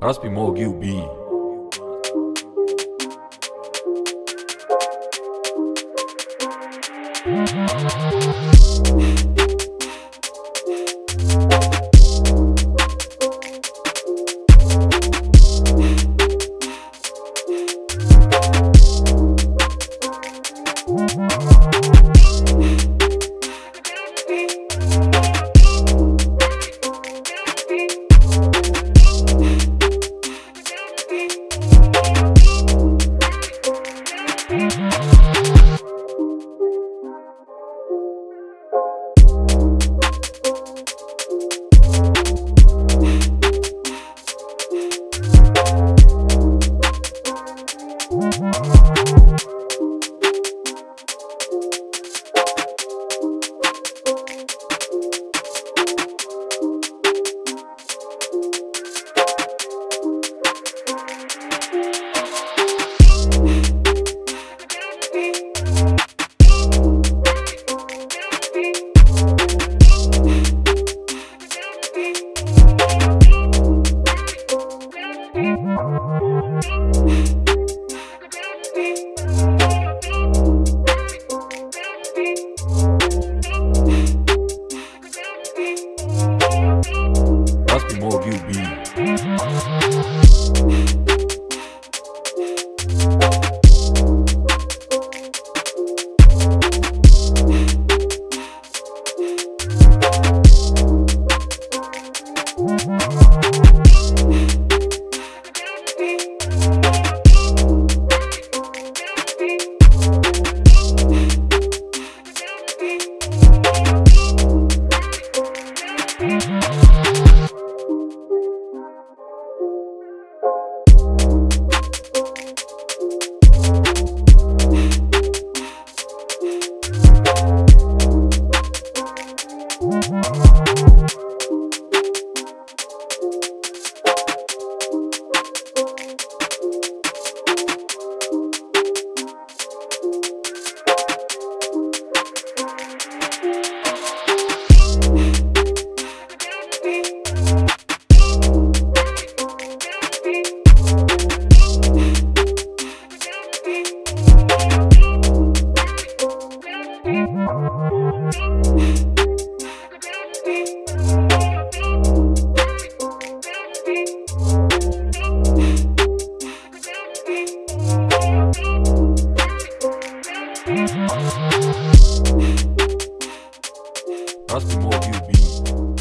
Raspi mog UB. Raspi Raspi mog UB.